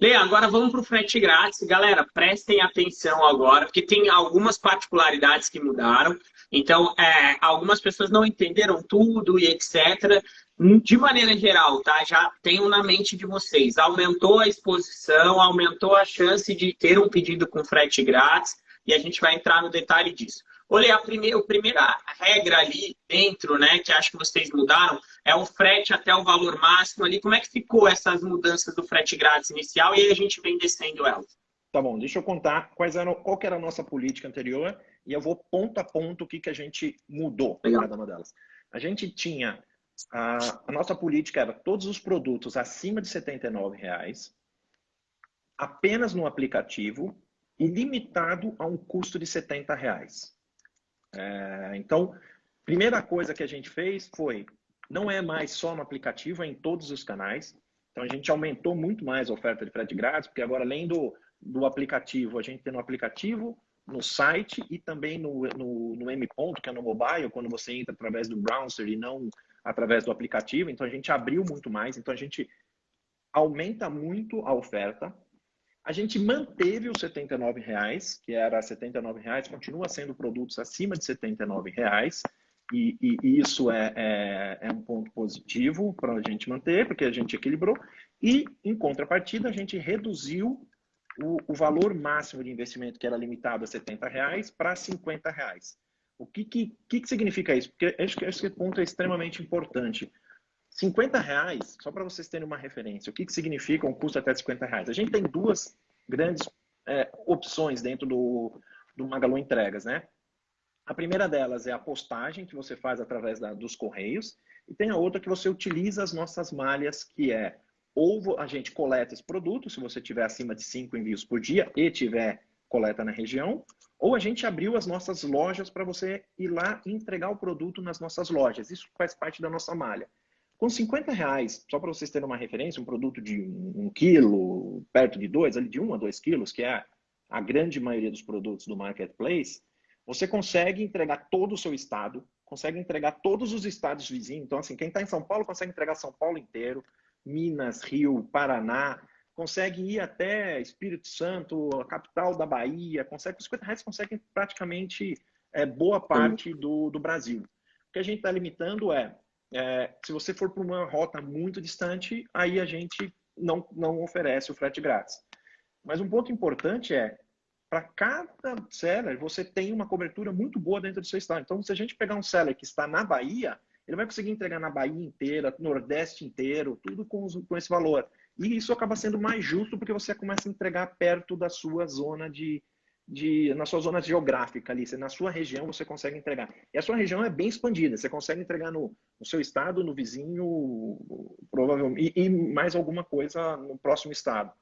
Lê, agora vamos para o frete grátis. Galera, prestem atenção agora, porque tem algumas particularidades que mudaram. Então, é, algumas pessoas não entenderam tudo e etc. De maneira geral, tá? Já tenham na mente de vocês. Aumentou a exposição, aumentou a chance de ter um pedido com frete grátis e a gente vai entrar no detalhe disso. Olha, a primeira, a primeira regra ali dentro, né, que acho que vocês mudaram, é o frete até o valor máximo ali. Como é que ficou essas mudanças do frete grátis inicial e aí a gente vem descendo elas? Tá bom, deixa eu contar quais eram, qual era a nossa política anterior e eu vou ponto a ponto o que, que a gente mudou Legal. cada uma delas. A gente tinha, a, a nossa política era todos os produtos acima de 79 reais, apenas no aplicativo e limitado a um custo de R$ 70. É, então, primeira coisa que a gente fez foi, não é mais só no aplicativo, é em todos os canais. Então, a gente aumentou muito mais a oferta de frete grátis, porque agora, além do, do aplicativo, a gente tem no aplicativo, no site e também no, no, no M ponto, que é no mobile, quando você entra através do browser e não através do aplicativo. Então, a gente abriu muito mais. Então, a gente aumenta muito a oferta. A gente manteve os R$ 79,00, que era R$ 79,00, continua sendo produtos acima de R$ 79,00, e, e, isso é, é, é, um ponto positivo para a gente manter, porque a gente equilibrou. E, em contrapartida, a gente reduziu o, o valor máximo de investimento, que era limitado a R$ 70,00, para R$ 50,00. O que, que, que, significa isso? Porque acho que esse ponto é extremamente importante. 50 reais, só para vocês terem uma referência, o que, que significa um custo até 50 reais? A gente tem duas grandes é, opções dentro do, do Magalu Entregas, né? A primeira delas é a postagem que você faz através da, dos correios e tem a outra que você utiliza as nossas malhas, que é ou a gente coleta esse produto, se você tiver acima de cinco envios por dia e tiver coleta na região, ou a gente abriu as nossas lojas para você ir lá e entregar o produto nas nossas lojas. Isso faz parte da nossa malha. Com 50 reais, só para vocês terem uma referência, um produto de um, um quilo, perto de dois, ali de um a dois quilos, que é a grande maioria dos produtos do marketplace, você consegue entregar todo o seu estado, consegue entregar todos os estados vizinhos. Então, assim, quem está em São Paulo consegue entregar São Paulo inteiro, Minas, Rio, Paraná, consegue ir até Espírito Santo, a capital da Bahia, consegue, com 50 reais consegue praticamente é, boa parte do, do Brasil. O que a gente está limitando é é, se você for para uma rota muito distante, aí a gente não, não oferece o frete grátis. Mas um ponto importante é, para cada seller, você tem uma cobertura muito boa dentro do seu estado. Então, se a gente pegar um seller que está na Bahia, ele vai conseguir entregar na Bahia inteira, Nordeste inteiro, tudo com, com esse valor. E isso acaba sendo mais justo porque você começa a entregar perto da sua zona de, de, na sua zona geográfica ali, na sua região você consegue entregar. E a sua região é bem expandida, você consegue entregar no, no seu estado, no vizinho, provavelmente, e, e, mais alguma coisa no próximo estado.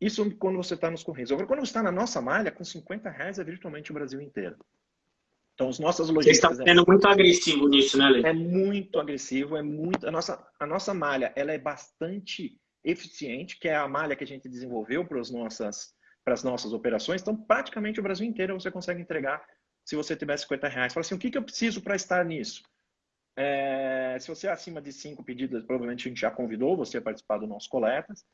Isso quando você está nos Correios. Agora, quando você está na nossa malha, com 50 reais é virtualmente o Brasil inteiro. Então, as nossas lojistas... Você está sendo é, muito agressivo nisso, né, Lê? É muito agressivo, é muito... A nossa, a nossa malha, ela é bastante eficiente, que é a malha que a gente desenvolveu para as nossas para as nossas operações. Então, praticamente o Brasil inteiro você consegue entregar se você tiver 50 reais. Fala assim, o que, que eu preciso para estar nisso? É, se você é acima de cinco pedidos, provavelmente a gente já convidou você a participar do nosso coletas.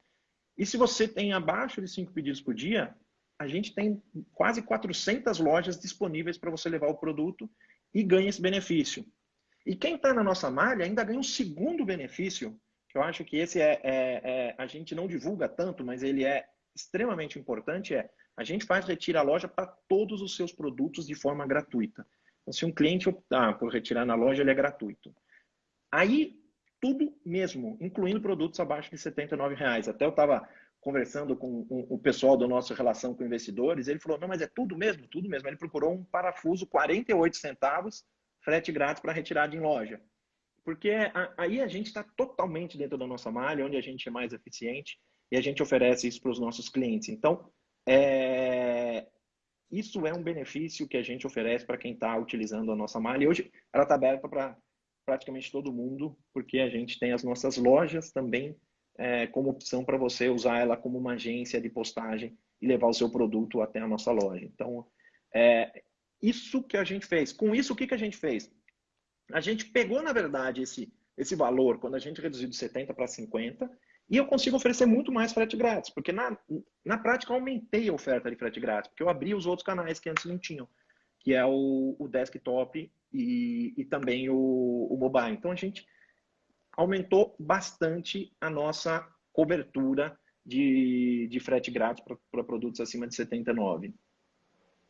E se você tem abaixo de cinco pedidos por dia, a gente tem quase 400 lojas disponíveis para você levar o produto e ganha esse benefício. E quem está na nossa malha ainda ganha um segundo benefício, que eu acho que esse é, é, é, a gente não divulga tanto, mas ele é extremamente importante é a gente faz retira a loja para todos os seus produtos de forma gratuita. Então, se um cliente optar por retirar na loja, ele é gratuito. Aí, tudo mesmo, incluindo produtos abaixo de R$ reais. Até eu estava conversando com o pessoal da nossa relação com investidores, ele falou, não, mas é tudo mesmo? Tudo mesmo. Ele procurou um parafuso 48 centavos, frete grátis para retirada em loja. Porque aí a gente está totalmente dentro da nossa malha, onde a gente é mais eficiente e a gente oferece isso para os nossos clientes. Então, é... isso é um benefício que a gente oferece para quem está utilizando a nossa malha. E hoje ela está aberta para praticamente todo mundo, porque a gente tem as nossas lojas também é, como opção para você usar ela como uma agência de postagem e levar o seu produto até a nossa loja. Então, é, isso que a gente fez. Com isso, o que, que a gente fez? A gente pegou, na verdade, esse, esse valor, quando a gente reduziu de 70 para 50, E eu consigo oferecer muito mais frete grátis, porque na, na prática eu aumentei a oferta de frete grátis, porque eu abri os outros canais que antes não tinham, que é o, o desktop e, e também o, o mobile. Então a gente aumentou bastante a nossa cobertura de, de frete grátis para produtos acima de 79.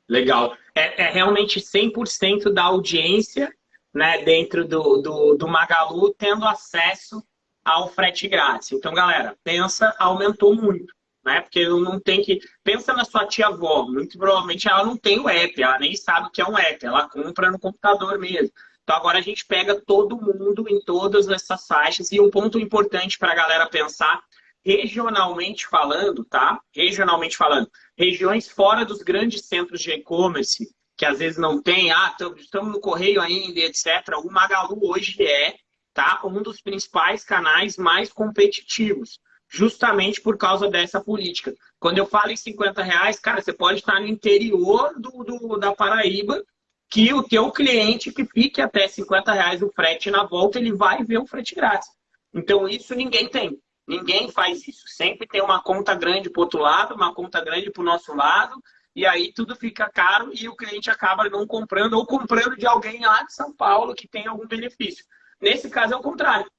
Legal. É, é realmente 100% da audiência né, dentro do, do, do Magalu tendo acesso ao frete grátis. Então, galera, pensa, aumentou muito. Né? Porque não tem que. Pensa na sua tia-avó, muito provavelmente ela não tem o app, ela nem sabe o que é um app, ela compra no computador mesmo. Então agora a gente pega todo mundo em todas essas faixas. E um ponto importante para a galera pensar, regionalmente falando, tá? Regionalmente falando, regiões fora dos grandes centros de e-commerce, que às vezes não tem, ah, estamos no correio ainda, etc. O Magalu hoje é tá? Um dos principais canais mais competitivos, justamente por causa dessa política. Quando eu falo em 50 reais, cara, você pode estar no interior do, do da Paraíba, que o teu cliente que fique até 50 reais o frete na volta, ele vai ver o frete grátis. Então, isso ninguém tem. Ninguém faz isso. Sempre tem uma conta grande para outro lado, uma conta grande para o nosso lado, e aí tudo fica caro e o cliente acaba não comprando ou comprando de alguém lá de São Paulo que tem algum benefício. Nesse caso é o contrário.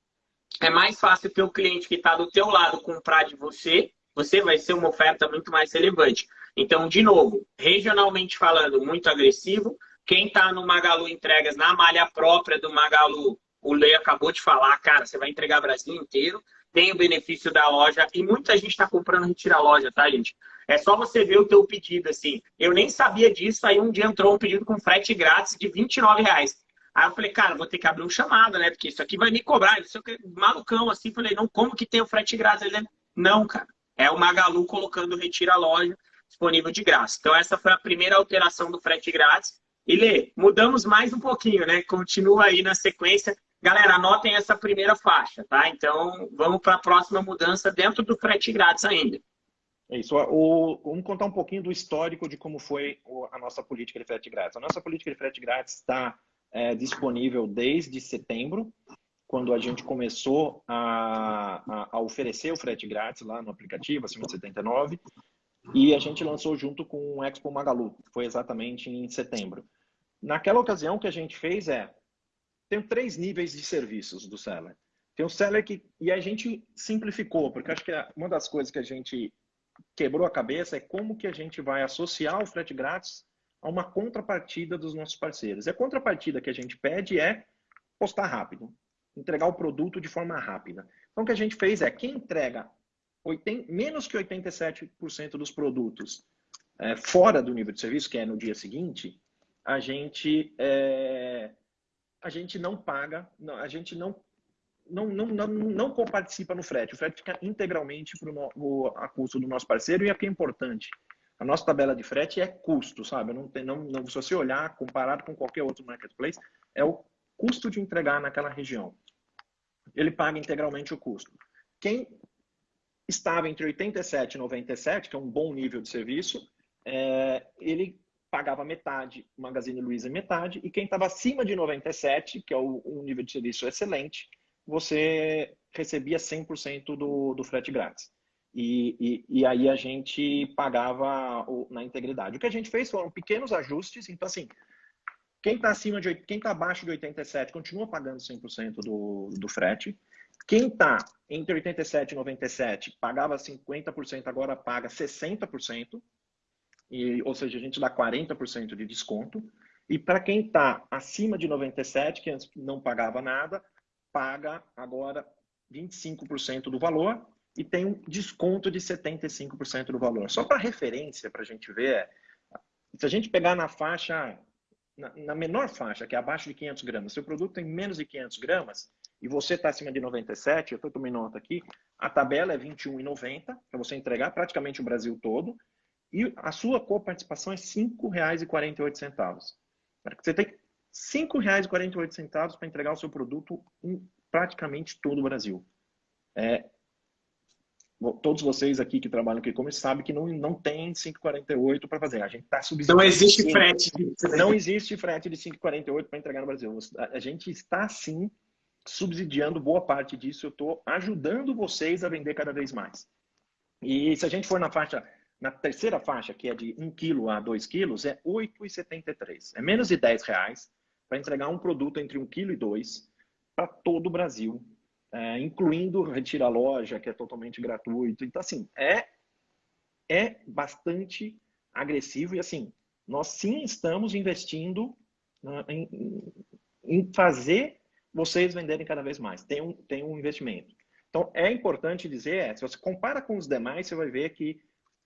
É mais fácil o cliente que está do teu lado comprar de você, você vai ser uma oferta muito mais relevante. Então, de novo, regionalmente falando, muito agressivo. Quem está no Magalu Entregas, na malha própria do Magalu, o Lei acabou de falar, cara, você vai entregar o Brasil inteiro, tem o benefício da loja, e muita gente está comprando retira a loja, tá, gente? É só você ver o teu pedido, assim. Eu nem sabia disso, aí um dia entrou um pedido com frete grátis de 29 reais. Aí eu falei, cara, vou ter que abrir um chamado, né? Porque isso aqui vai me cobrar. Isso aqui, malucão, assim. Falei, não, como que tem o frete grátis? Ele, não, cara. É o Magalu colocando retira a loja disponível de graça. Então, essa foi a primeira alteração do frete grátis. E Lê, mudamos mais um pouquinho, né? Continua aí na sequência. Galera, anotem essa primeira faixa, tá? Então, vamos para a próxima mudança dentro do frete grátis ainda. É isso. O, vamos contar um pouquinho do histórico de como foi a nossa política de frete grátis. A nossa política de frete grátis está é, disponível desde setembro, quando a gente começou a, a, a, oferecer o frete grátis lá no aplicativo, acima de 79, e a gente lançou junto com o Expo Magalu, foi exatamente em setembro. Naquela ocasião, o que a gente fez é, tem três níveis de serviços do seller. Tem o seller que, e a gente simplificou, porque acho que uma das coisas que a gente quebrou a cabeça é como que a gente vai associar o frete grátis a uma contrapartida dos nossos parceiros. E a contrapartida que a gente pede é postar rápido, entregar o produto de forma rápida. Então, o que a gente fez é, quem entrega 80, menos que 87% dos produtos é, fora do nível de serviço, que é no dia seguinte, a gente, é, a gente não paga, não, a gente não não, não, não, não participa no frete. O frete fica integralmente para o a custo do nosso parceiro e aqui é importante. A nossa tabela de frete é custo, sabe? Não tem, não, não, se você olhar, comparado com qualquer outro marketplace, é o custo de entregar naquela região. Ele paga integralmente o custo. Quem estava entre 87 e 97, que é um bom nível de serviço, é, ele pagava metade, Magazine Luiza metade, e quem estava acima de 97, que é o, um nível de serviço excelente, você recebia 100% do, do frete grátis. E, e, e, aí a gente pagava na integridade. O que a gente fez foram pequenos ajustes. Então, assim, quem está acima de quem está abaixo de 87 continua pagando 100% do, do frete. Quem está entre 87 e 97 pagava 50%, agora paga 60%. E, ou seja, a gente dá 40% de desconto. E para quem está acima de 97, que antes não pagava nada, paga agora 25% do valor e tem um desconto de 75% do valor. Só para referência, para a gente ver, se a gente pegar na faixa, na, na, menor faixa, que é abaixo de 500 gramas, se o produto tem menos de 500 gramas e você está acima de 97, eu estou tomando nota aqui, a tabela é 21,90 para você entregar praticamente o Brasil todo e a sua coparticipação é R$ 5,48. Você tem R$ 5,48 para entregar o seu produto em praticamente todo o Brasil. É, todos vocês aqui que trabalham com e-commerce sabem que não, não tem 5,48 para fazer. A gente está subsidiando. Não existe frete. Não existe frete de 5,48 para entregar no Brasil. A gente está, sim, subsidiando boa parte disso, eu estou ajudando vocês a vender cada vez mais. E se a gente for na faixa, na terceira faixa, que é de 1 kg a 2 kg, é 8,73. É menos de 10 reais para entregar um produto entre 1 kg e 2 para todo o Brasil, é, incluindo retira loja, que é totalmente gratuito. Então, assim, é, é bastante agressivo e, assim, nós sim estamos investindo né, em, em fazer vocês venderem cada vez mais. Tem um, tem um investimento. Então, é importante dizer, é, se você compara com os demais, você vai ver que,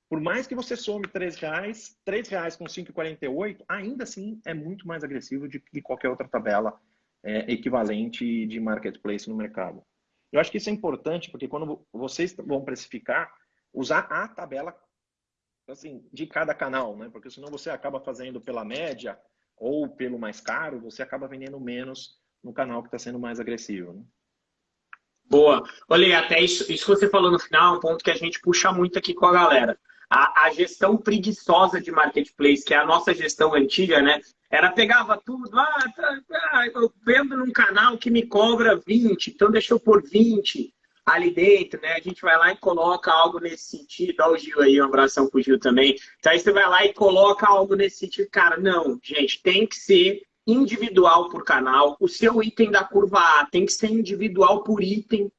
por mais que você some R$ reais, R$ reais com 5,48, ainda assim é muito mais agressivo do que qualquer outra tabela é, equivalente de marketplace no mercado. Eu acho que isso é importante, porque quando vocês vão precificar, usar a tabela assim, de cada canal, né? Porque senão você acaba fazendo pela média ou pelo mais caro, você acaba vendendo menos no canal que está sendo mais agressivo. Né? Boa. Olha, até isso, isso que você falou no final um ponto que a gente puxa muito aqui com a galera. A, a, gestão preguiçosa de marketplace, que é a nossa gestão antiga, né? Era pegava tudo, ah, tá, tá, eu vendo num canal que me cobra 20, então deixa eu pôr 20 ali dentro, né? A gente vai lá e coloca algo nesse sentido. Olha o Gil aí, um abração pro Gil também. Então aí você vai lá e coloca algo nesse sentido. Cara, não, gente, tem que ser individual por canal. O seu item da curva A tem que ser individual por item.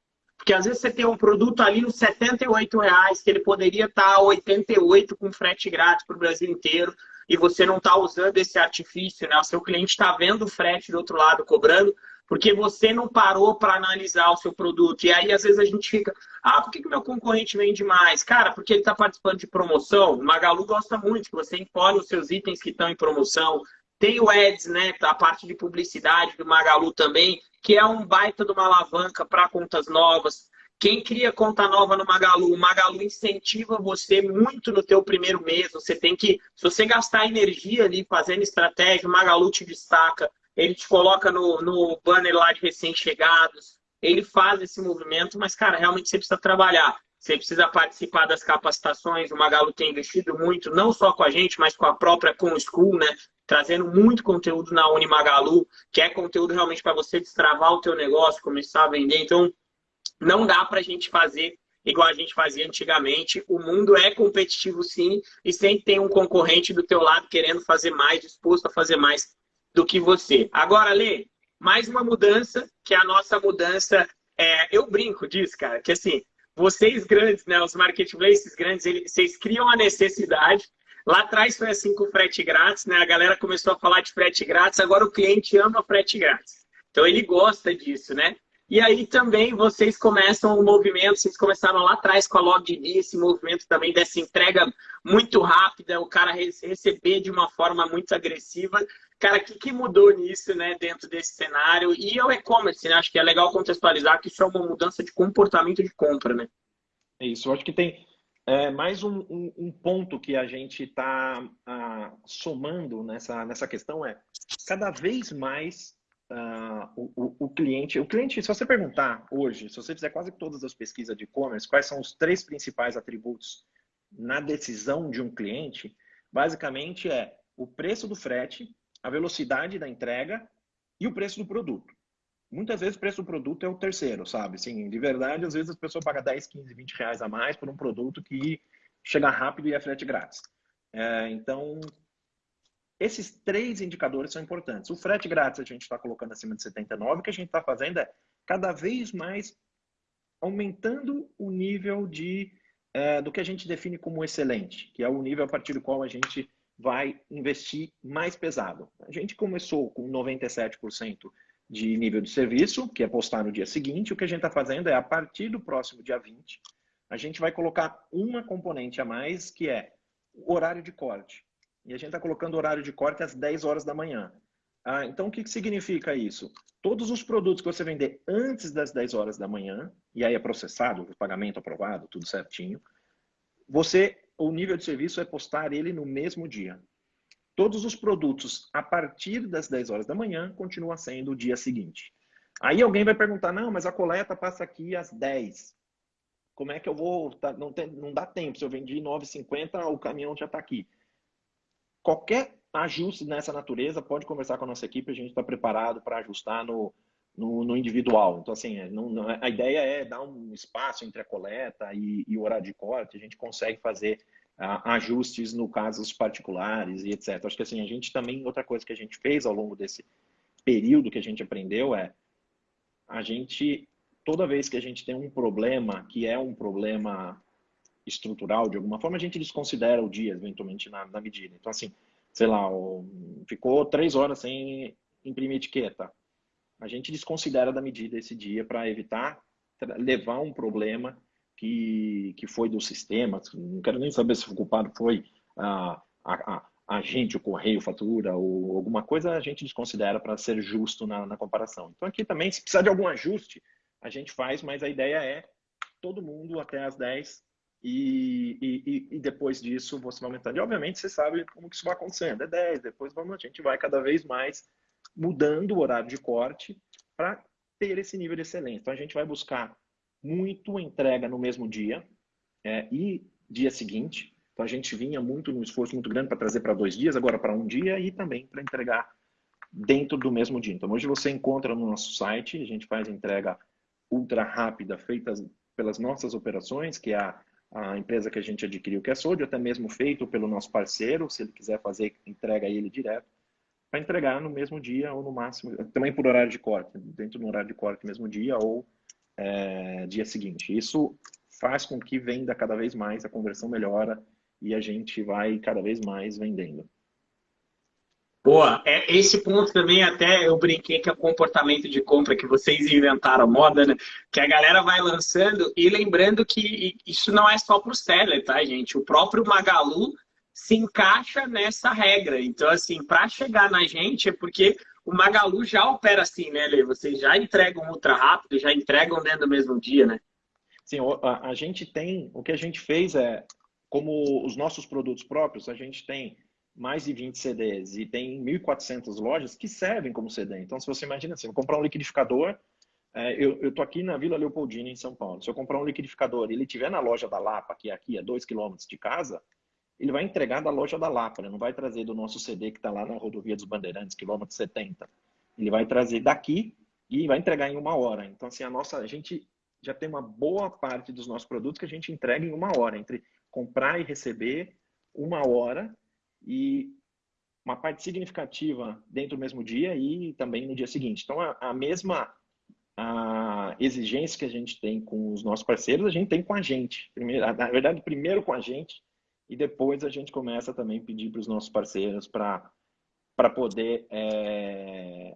Porque às vezes você tem um produto ali nos 78 reais, que ele poderia estar a 88 com frete grátis para o Brasil inteiro, e você não está usando esse artifício, né? O seu cliente está vendo o frete do outro lado cobrando, porque você não parou para analisar o seu produto. E aí, às vezes, a gente fica, ah, por que, que meu concorrente vende mais? Cara, porque ele está participando de promoção. O Magalu gosta muito que você impõe os seus itens que estão em promoção. Tem o Ads, né? A parte de publicidade do Magalu também, que é um baita de uma alavanca para contas novas. Quem cria conta nova no Magalu, o Magalu incentiva você muito no teu primeiro mês. Você tem que, se você gastar energia ali fazendo estratégia, o Magalu te destaca ele te coloca no, no banner lá de recém-chegados, ele faz esse movimento, mas, cara, realmente você precisa trabalhar. Você precisa participar das capacitações. O Magalu tem investido muito, não só com a gente, mas com a própria Com School, né? Trazendo muito conteúdo na Unimagalu, que é conteúdo realmente para você destravar o teu negócio, começar a vender. Então, não dá para a gente fazer igual a gente fazia antigamente. O mundo é competitivo, sim, e sempre tem um concorrente do teu lado querendo fazer mais, disposto a fazer mais do que você. Agora, Lê, mais uma mudança, que é a nossa mudança. É, eu brinco disso, cara, que assim, vocês grandes, né, os marketplaces grandes, eles, vocês criam a necessidade. Lá atrás foi assim com o frete grátis, né? A galera começou a falar de frete grátis, agora o cliente ama frete grátis. Então ele gosta disso, né? E aí também vocês começam o movimento, vocês começaram lá atrás com a LogDB, esse movimento também dessa entrega muito rápida, o cara receber de uma forma muito agressiva. Cara, o que, que mudou nisso, né, dentro desse cenário? E é o e-commerce, né? Acho que é legal contextualizar que isso é uma mudança de comportamento de compra, né? É isso, eu acho que tem é, mais um, um, um, ponto que a gente está ah, somando nessa, nessa questão é cada vez mais ah, o, o, o, cliente, o cliente, se você perguntar hoje, se você fizer quase todas as pesquisas de e-commerce, quais são os três principais atributos na decisão de um cliente, basicamente é o preço do frete, a velocidade da entrega e o preço do produto. Muitas vezes o preço do produto é o terceiro, sabe? Sim, de verdade, às vezes as pessoas pagam 10, 15, 20 reais a mais por um produto que chega rápido e é frete grátis. É, então, esses três indicadores são importantes. O frete grátis a gente está colocando acima de 79, o que a gente está fazendo é cada vez mais aumentando o nível de, é, do que a gente define como excelente, que é o nível a partir do qual a gente vai investir mais pesado. A gente começou com 97% de nível de serviço, que é postar no dia seguinte. O que a gente está fazendo é, a partir do próximo dia 20, a gente vai colocar uma componente a mais, que é o horário de corte. E a gente está colocando o horário de corte às 10 horas da manhã. Ah, então, o que, que significa isso? Todos os produtos que você vender antes das 10 horas da manhã, e aí é processado, o pagamento aprovado, tudo certinho, você o nível de serviço é postar ele no mesmo dia. Todos os produtos a partir das 10 horas da manhã continuam sendo o dia seguinte. Aí alguém vai perguntar, não, mas a coleta passa aqui às 10. Como é que eu vou... Tá, não, tem, não dá tempo, se eu vendi 9,50, o caminhão já está aqui. Qualquer ajuste nessa natureza, pode conversar com a nossa equipe, a gente está preparado para ajustar no, no, no individual. Então, assim, é, não, não, a ideia é dar um espaço entre a coleta e, e o horário de corte, a gente consegue fazer ajustes no casos particulares e etc. Acho que assim, a gente também, outra coisa que a gente fez ao longo desse período que a gente aprendeu é a gente, toda vez que a gente tem um problema que é um problema estrutural, de alguma forma, a gente desconsidera o dia, eventualmente, na, na medida. Então, assim, sei lá, ficou três horas sem imprimir etiqueta a gente desconsidera da medida esse dia para evitar levar um problema que, que foi do sistema. Não quero nem saber se o culpado foi a, a, a, gente, o correio, fatura ou alguma coisa, a gente desconsidera para ser justo na, na comparação. Então aqui também, se precisar de algum ajuste, a gente faz, mas a ideia é todo mundo até as 10 e, e, e, depois disso você vai aumentando. E obviamente você sabe como que isso vai acontecendo. É 10, depois vamos, a gente vai cada vez mais mudando o horário de corte para ter esse nível de excelência. Então, a gente vai buscar muito entrega no mesmo dia é, e dia seguinte. Então, a gente vinha muito no esforço muito grande para trazer para dois dias, agora para um dia e também para entregar dentro do mesmo dia. Então, hoje você encontra no nosso site, a gente faz entrega ultra rápida, feita pelas nossas operações, que é a, a empresa que a gente adquiriu, que é a Sode, até mesmo feito pelo nosso parceiro, se ele quiser fazer, entrega ele direto para entregar no mesmo dia ou no máximo, também por horário de corte, dentro do horário de corte mesmo dia ou é, dia seguinte. Isso faz com que venda cada vez mais, a conversão melhora e a gente vai cada vez mais vendendo. Boa, é, esse ponto também até eu brinquei que é o comportamento de compra que vocês inventaram, moda, né? Que a galera vai lançando e lembrando que isso não é só para o seller, tá, gente? O próprio Magalu se encaixa nessa regra. Então, assim, para chegar na gente é porque o Magalu já opera assim, né, Lê? Vocês já entregam ultra rápido, já entregam dentro do mesmo dia, né? Sim, a, gente tem, o que a gente fez é, como os nossos produtos próprios, a gente tem mais de 20 CDs e tem 1.400 lojas que servem como CD. Então, se você imagina assim, eu comprar um liquidificador, é, eu estou aqui na Vila Leopoldina, em São Paulo. Se eu comprar um liquidificador e ele estiver na loja da Lapa, que é aqui a 2 km de casa, ele vai entregar da loja da Lapa, né? não vai trazer do nosso CD que está lá na rodovia dos Bandeirantes, quilômetro 70. Ele vai trazer daqui e vai entregar em uma hora. Então, assim, a nossa, a gente já tem uma boa parte dos nossos produtos que a gente entrega em uma hora, entre comprar e receber, uma hora, e uma parte significativa dentro do mesmo dia e também no dia seguinte. Então, a, a mesma a exigência que a gente tem com os nossos parceiros, a gente tem com a gente. Primeiro, na verdade, primeiro com a gente, e depois a gente começa também a pedir para os nossos parceiros para poder é,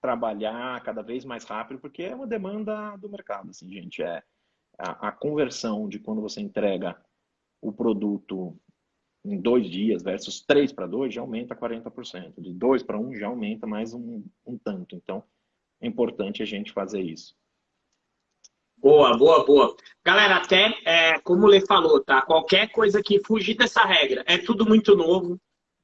trabalhar cada vez mais rápido, porque é uma demanda do mercado, assim, gente. É a, a conversão de quando você entrega o produto em dois dias versus três para dois já aumenta 40%. De dois para um já aumenta mais um, um tanto. Então, é importante a gente fazer isso. Boa, boa, boa. Galera, até é, como o Lê falou, tá? Qualquer coisa que fugir dessa regra é tudo muito novo.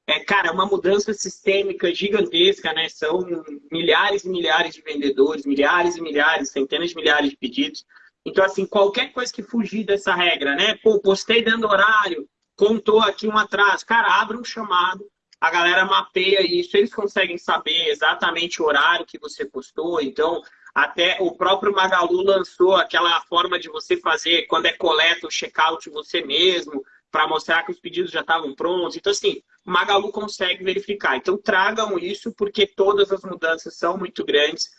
É, cara, é uma mudança sistêmica gigantesca, né? São milhares e milhares de vendedores, milhares e milhares, centenas de milhares de pedidos. Então, assim, qualquer coisa que fugir dessa regra, né? Pô, postei dando horário, contou aqui um atraso. Cara, abre um chamado, a galera mapeia isso, eles conseguem saber exatamente o horário que você postou. Então, até o próprio Magalu lançou aquela forma de você fazer, quando é coleta, o check-out você mesmo, para mostrar que os pedidos já estavam prontos. Então, assim, o Magalu consegue verificar. Então, tragam isso, porque todas as mudanças são muito grandes.